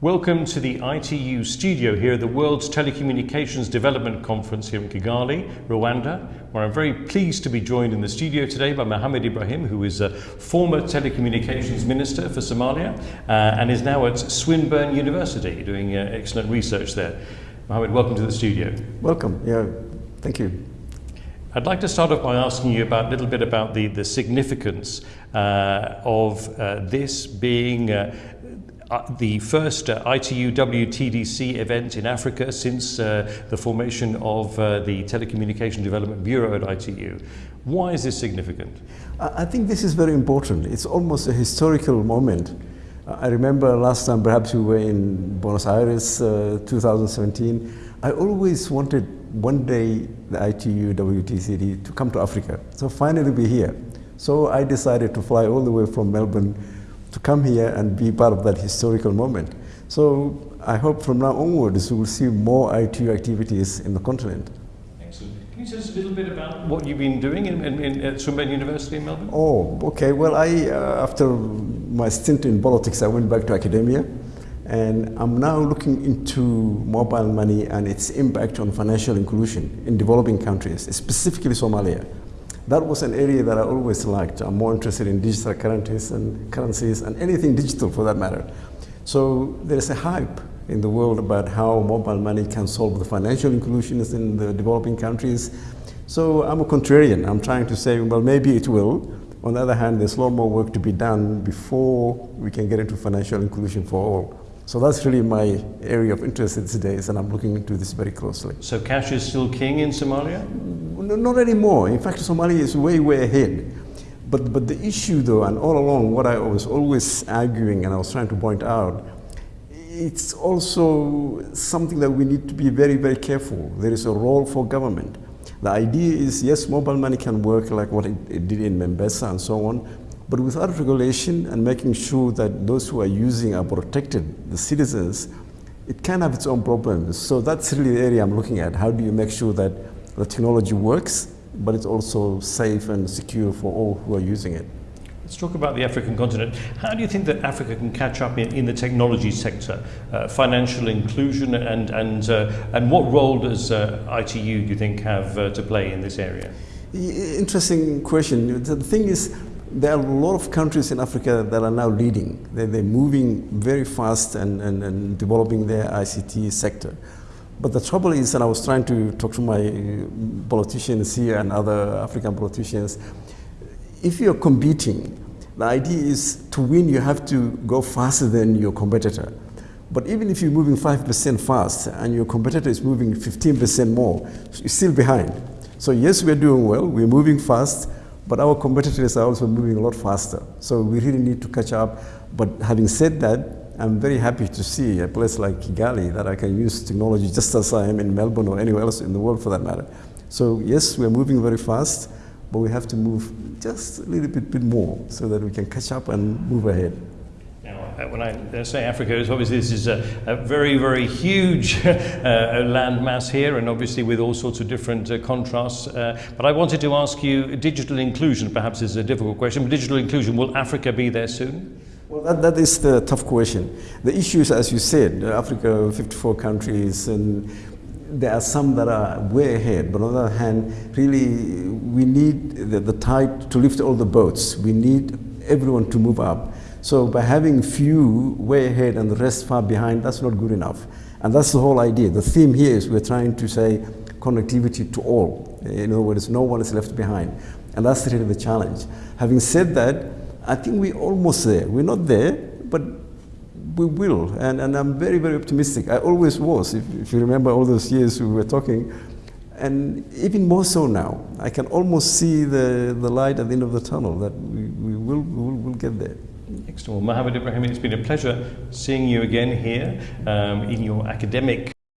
Welcome to the ITU studio here at the World's Telecommunications Development Conference here in Kigali, Rwanda, where I'm very pleased to be joined in the studio today by Mohamed Ibrahim, who is a former telecommunications minister for Somalia uh, and is now at Swinburne University doing uh, excellent research there. Mohamed, welcome to the studio. Welcome. Yeah, thank you. I'd like to start off by asking you about a little bit about the, the significance uh, of uh, this being uh, the first uh, ITU WTDC event in Africa since uh, the formation of uh, the Telecommunication Development Bureau at ITU. Why is this significant? I think this is very important. It's almost a historical moment. I remember last time perhaps we were in Buenos Aires, uh, 2017. I always wanted one day the ITU WTCD to come to Africa. So finally we're here. So I decided to fly all the way from Melbourne to come here and be part of that historical moment. So I hope from now onwards we will see more ITU activities in the continent. Excellent. Can you tell us a little bit about what you've been doing in, in, in, at Swinburne University in Melbourne? Oh, okay. Well, I uh, after my stint in politics, I went back to academia, and I'm now looking into mobile money and its impact on financial inclusion in developing countries, specifically Somalia that was an area that I always liked. I'm more interested in digital currencies and currencies and anything digital for that matter. So there's a hype in the world about how mobile money can solve the financial inclusions in the developing countries. So I'm a contrarian. I'm trying to say, well, maybe it will. On the other hand, there's a lot more work to be done before we can get into financial inclusion for all. So that's really my area of interest these days, and I'm looking into this very closely. So cash is still king in Somalia? No, not anymore. In fact, Somalia is way, way ahead. But, but the issue, though, and all along, what I was always arguing and I was trying to point out, it's also something that we need to be very, very careful. There is a role for government. The idea is, yes, mobile money can work like what it, it did in M-Pesa and so on, but without regulation and making sure that those who are using are protected, the citizens, it can have its own problems. So that's really the area I'm looking at. How do you make sure that the technology works, but it's also safe and secure for all who are using it? Let's talk about the African continent. How do you think that Africa can catch up in, in the technology sector, uh, financial inclusion, and, and, uh, and what role does uh, ITU, do you think, have uh, to play in this area? Interesting question. The thing is, there are a lot of countries in Africa that are now leading. They're, they're moving very fast and, and, and, developing their ICT sector. But the trouble is, and I was trying to talk to my politicians here and other African politicians, if you're competing, the idea is to win, you have to go faster than your competitor. But even if you're moving 5% fast and your competitor is moving 15% more, you're still behind. So yes, we're doing well, we're moving fast, but our competitors are also moving a lot faster. So we really need to catch up. But having said that, I'm very happy to see a place like Kigali that I can use technology just as I am in Melbourne or anywhere else in the world for that matter. So yes, we're moving very fast, but we have to move just a little bit, bit more so that we can catch up and move ahead. Uh, when I say Africa, it's obviously this is a, a very, very huge uh, landmass here, and obviously with all sorts of different uh, contrasts. Uh, but I wanted to ask you, digital inclusion perhaps is a difficult question, but digital inclusion, will Africa be there soon? Well, that, that is the tough question. The issues, as you said, uh, Africa, 54 countries, and there are some that are way ahead, but on the other hand, really, we need the, the tide to lift all the boats. We need everyone to move up. So by having few way ahead and the rest far behind, that's not good enough. And that's the whole idea. The theme here is we're trying to say connectivity to all. In other words, no one is left behind. And that's really the challenge. Having said that, I think we're almost there. We're not there, but we will. And, and I'm very, very optimistic. I always was, if, if you remember all those years we were talking. And even more so now. I can almost see the, the light at the end of the tunnel that we, we will, we will we'll get there. Excellent. Well, Mohamed Ibrahim, it's been a pleasure seeing you again here um, in your academic